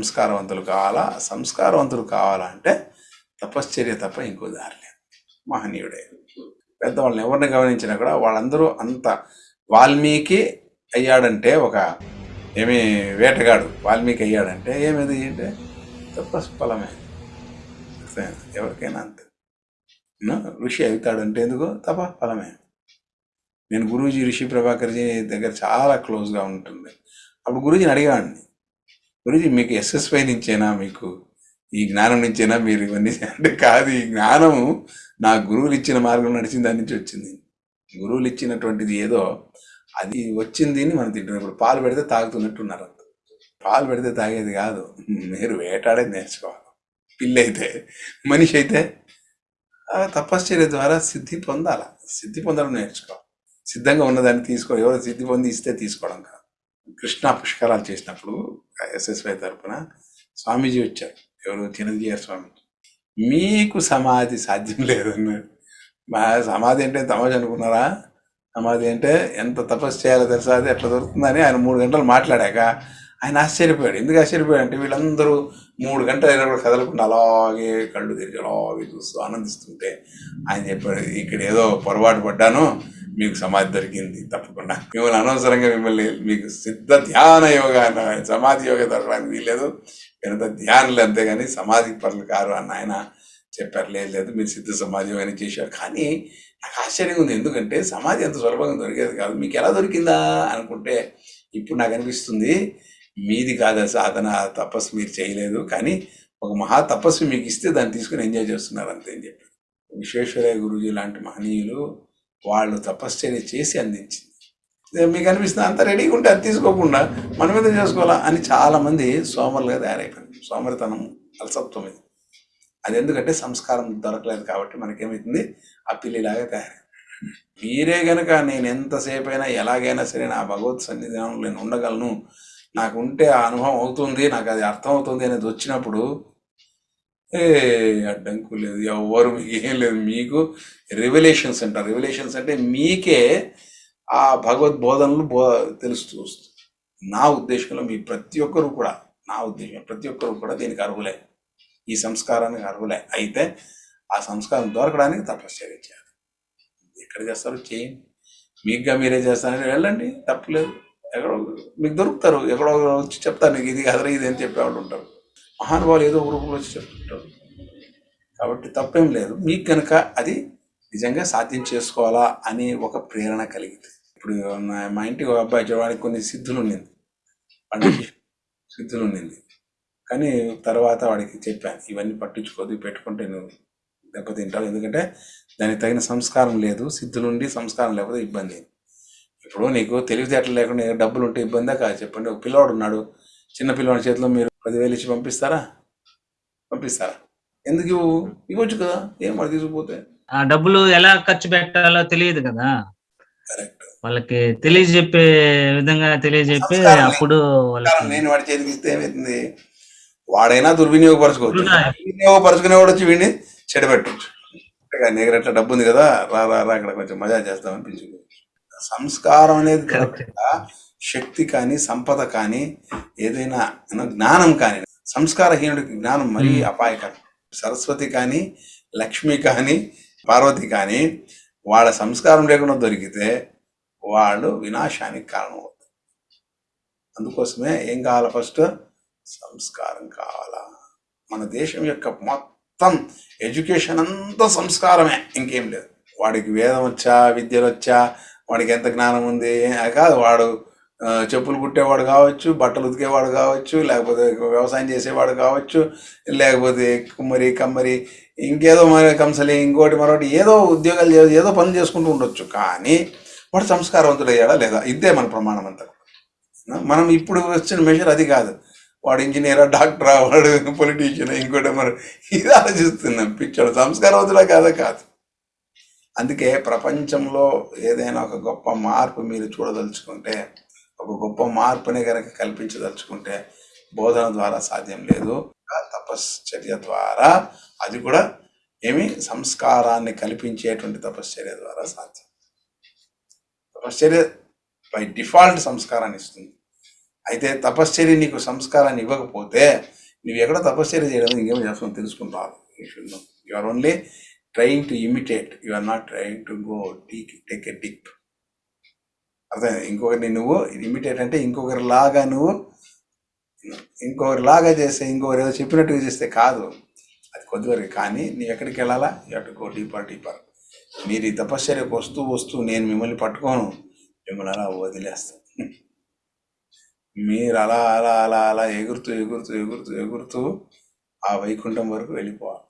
సంస్కారవంతులు కావాలా? సంస్కారవంతులు కావాలంటే తపశ్చర్య తప్ప ఇంకో దారి లేదు. మహనీయుడే. పెద్దవాళ్ళని ఎవరిని గమనించినా కూడా వాళ్ళందరూ అంత వాల్మీకి అయ్యాడంటే ఒక ఏమి వేటగాడు వాల్మీకి అయ్యాడంటే ఏమిది అంటే తపస్ఫలమే. ఎవరికైనా అంతే. ఋషి అవుతాడంటే ఎందుకు? తప ఫలమే నేను గురూజీ ఋషి ప్రభాకర్జీ దగ్గర చాలా క్లోజ్గా ఉంటుంది. అప్పుడు గురూజీని అడిగాడిని గురుజీ మీకు ఎస్ఎస్వై నుంచేనా మీకు? ఈ జ్ఞానం నుంచేనా మీరు ఇవన్నీ? అంటే కాదు ఈ జ్ఞానము నా గురువులు ఇచ్చిన మార్గం నడిచిన దాని నుంచి వచ్చింది. గురువులు ఇచ్చినటువంటిది ఏదో అది వచ్చింది అని మనం తింటున్నాం. ఇప్పుడు పాలు పెడితే తాగుతున్నట్టున్నారు అంత. పాలు పెడితే తాగేది కాదు. మీరు వేటాడేది నేర్చుకోవాలి. పిల్లి అయితే మనిషి అయితే ఆ తపశ్చర్య ద్వారా సిద్ధి పొందాల? సిద్ధి పొందడం నేర్చుకోవాలి. సిద్ధంగా ఉన్నదాన్ని తీసుకో ఎవరు సిద్ధి పొంది ఇస్తే తీసుకోవడం కాదు. కృష్ణా పుష్కరాలు చేసినప్పుడు ఎస్ఎస్వై తరఫున స్వామీజీ వచ్చారు. ఎవరు? చిరంజీవి స్వామి మీకు సమాధి సాధ్యం లేదన్నారు మా సమాధి అంటే తమాజ్ అనుకున్నారా? సమాధి అంటే ఎంత తపస్సు చేయాలో తెలుసా? అది ఎట్లా దొరుకుతుందని ఆయన మూడు గంటలు మాట్లాడాక ఆయన ఆశ్చర్యపోయాడు. ఎందుకు ఆశ్చర్యపోయాడు అంటే వీళ్ళందరూ మూడు గంటలు అయినా కూడా కదలకుండా అలాగే కళ్ళు తెరిచి అలాగే చూస్తూ ఆనందిస్తుంటే ఆయన చెప్పాడు ఇక్కడ ఏదో పొరపాటు పడ్డాను మీకు సమాధి దొరికింది తప్పకుండా. మిమ్మల్ని అనవసరంగా మిమ్మల్ని మీకు సిద్ధ ధ్యాన యోగ అన్న- సమాధి యోగ దొరకడానికి వీల్లేదు. ఎంత ధ్యానులు అంతేగాని సమాధి పనులు కారు అన్న ఆయన చెప్పారు లేదు లేదు మీరు సిద్ధ సమాధి యోగాన్ని చేశారు. కానీ నాకు ఆశ్చర్యంగా ఉంది. ఎందుకంటే సమాధి అంత సులభంగా దొరికేది కాదు. మీకు ఎలా దొరికిందా అనుకుంటే ఇప్పుడు నాకు అనిపిస్తుంది మీది కాదా సాధన తపస్సు మీరు చేయలేదు. కానీ ఒక మహా తపస్సు మీకు ఇస్తే దాన్ని తీసుకుని ఎంజాయ్ చేస్తున్నారు అంతే అని చెప్పి విశ్వేశ్వరయ్య గురూజీ లాంటి మహనీయులు వాళ్ళు తపశ్చర్య చేసి అందించింది. మీకు అనిపిస్తుంది అంత రెడీగా ఉంటే అది తీసుకోకుండా మన మీద చేసుకోవాలా అని చాలామంది సోమరులుగా తయారైపోయింది సోమరితనం అలసత్వం ఇది. అది ఎందుకంటే సంస్కారం దొరకలేదు కాబట్టి మనకేమవుతుంది ఆ పిల్లిలాగా తయారై మీరే గనక నేను ఎంతసేపైనా ఎలాగైనా సరే నా భగవత్ సన్నిధానం నేను ఉండగలను. నాకు ఉంటే ఆ అనుభవం అవుతుంది నాకు అది అర్థం అవుతుంది అనేది వచ్చినప్పుడు ఏ అడ్డంకు లేదు ఎవరు మీకు ఏం లేదు. మీకు రివల్యూషన్స్ అంటారు రివల్యూషన్స్ అంటే మీకే ఆ భగవద్ బోధనలు బో తెలుస్తూ వస్తుంది. నా ఉద్దేశంలో మీ ప్రతి ఒక్కరు కూడా నా ఉద్దేశం ప్రతి ఒక్కరు కూడా దీనికి అర్హులే. ఈ సంస్కారానికి అర్హులే. అయితే ఆ సంస్కారం దొరకడానికి తపశ్చర్య చేయాలి. ఎక్కడ చేస్తారు చేయండి. మీకుగా మీరే చేస్తారని వెళ్ళండి తప్పులేదు ఎక్కడో మీకు దొరుకుతారు ఎక్కడో వచ్చి చెప్తాను నీకు ఇది కదరా ఇది అని చెప్పేవాళ్ళు ఉంటారు. మహానుభావులు ఏదో ఒక రూపంలో వచ్చి చెప్తుంటారు. కాబట్టి తప్పేం లేదు. మీకు కనుక అది నిజంగా సాధ్యం చేసుకోవాలా అని ఒక ప్రేరణ కలిగింది. ఇప్పుడు మా ఇంటికి ఒక అబ్బాయి చూడడానికి కొన్ని సిద్ధులు ఉండింది వాడికి సిద్ధులు ఉండింది కానీ తర్వాత వాడికి చెప్పాను ఇవన్నీ పట్టించుకోదు పెట్టుకుంటే నువ్వు దెబ్బతింటావు ఎందుకంటే దానికి తగిన సంస్కారం లేదు సిద్ధులుండి సంస్కారం లేకపోతే ఇబ్బంది. ఇప్పుడు నీకు తెలివితేటలు లేకుండా డబ్బులు ఉంటే ఇబ్బందే కాదు చెప్పండి. ఒక పిల్లవాడు ఉన్నాడు. చిన్న పిల్లవాడి చేతిలో మీరు పదివేలు ఇచ్చి పంపిస్తారా? పంపిస్తారా? ఎందుకు ఇవ్వు ఇవ్వచ్చు కదా. ఏం వాడు తీసుకుపోతే? ఆ డబ్బులు ఎలా ఖర్చు పెట్టాలో తెలియదు కదా. వాళ్ళకి తెలియజెప్పే విధంగా తెలియజెప్పి అప్పుడు నేను వాడి చేతికి ఇస్తే ఏమవుతుంది వాడైనా దుర్వినియోగపరచుకోవచ్చు. అవునా? వినియోగపరచుకునేవాడు వచ్చి వీడిని చెడబెట్టచ్చు. నీకు డబ్బు ఉంది కదా రా రా రా ఇక్కడ కొంచెం మజా చేస్తామని పిలుచుకోవచ్చు సంస్కారం అనేది. కాకుండా శక్తి కానీ సంపద కానీ ఏదైనా జ్ఞానం కానీ సంస్కారహీనుడికి జ్ఞానం మరీ Hmm. అపాయకరం. సరస్వతి కానీ లక్ష్మి కానీ పార్వతి కానీ వాళ్ళ సంస్కారం లేకుండా దొరికితే వాళ్ళు వినాశానికి కారణం అవుతారు అందుకోసమే ఏం కావాలా ఫస్ట్ సంస్కారం కావాలా. మన దేశం యొక్క మొత్తం ఎడ్యుకేషన్ అంతా సంస్కారమే. ఇంకేం లేదు. వాడికి వేదం వచ్చా విద్యలు వచ్చా వాడికి ఎంత జ్ఞానం ఉంది? కాదు వాడు చెప్పులు కుట్టేవాడు కావచ్చు బట్టలు ఉతికేవాడు కావచ్చు లేకపోతే వ్యవసాయం చేసేవాడు కావచ్చు లేకపోతే కుమ్మరి కమ్మరి ఇంకేదో మరి కంసలి ఇంకోటి మరొకటి ఏదో ఉద్యోగాలు ఏదో పనులు చేసుకుంటూ ఉండొచ్చు. కానీ వాడు సంస్కారవంతుడు అయ్యాడా లేదా? ఇదే మన ప్రమాణం అంతా. మనం ఇప్పుడు వచ్చిన మెషర్ అది కాదు. వాడు ఇంజనీరా డాక్టరా వాడు పొలిటీషియన్ ఇంకోటి మరి ఇది ఆలోచిస్తున్నాం. పిచ్చాడు సంస్కారవంతుడా కాదా కాదు. అందుకే ప్రపంచంలో ఏదైనా ఒక గొప్ప మార్పు మీరు చూడదలుచుకుంటే ఒక గొప్ప మార్పుని కనుక కల్పించదలుచుకుంటే బోధన ద్వారా సాధ్యం లేదు. తపశ్చర్య ద్వారా అది కూడా ఏమి? సంస్కారాన్ని కల్పించేటువంటి తపశ్చర్య ద్వారా సాధ్యం. తపశ్చర్య బై డిఫాల్ట్ సంస్కారాన్ని ఇస్తుంది. అయితే తపశ్చర్య నీకు సంస్కారాన్ని ఇవ్వకపోతే నువ్వు ఎక్కడ తపశ్చర్య చేయడం? ఇంకేమో చేస్తావు? తెలుసుకుంటావు. You are only trying to imitate you are not trying to go take take a dip అర్థం ఇంకొకరిని నువ్వు ఇమిటేట్ అంటే ఇంకొకరి లాగా నువ్వు ఇంకొకరి లాగా చేస్తే ఇంకొకరు ఏదో చెప్పినట్టుగా చేస్తే కాదు. అది కొద్దివరకు. కానీ నీవు ఎక్కడికి వెళ్ళాలా? ఎటు గో డీపర్ డీపర్ మీరు ఈ తపశ్చర్యకు వస్తూ వస్తూ నేను మిమ్మల్ని పట్టుకోను. మిమ్మల్ని అలా వదిలేస్తాను మీరు అలా అలా అలా అలా ఎగురుతూ ఎగురుతూ ఎగురుతూ ఎగురుతూ ఆ వైకుంఠం వరకు వెళ్ళిపోవాలి.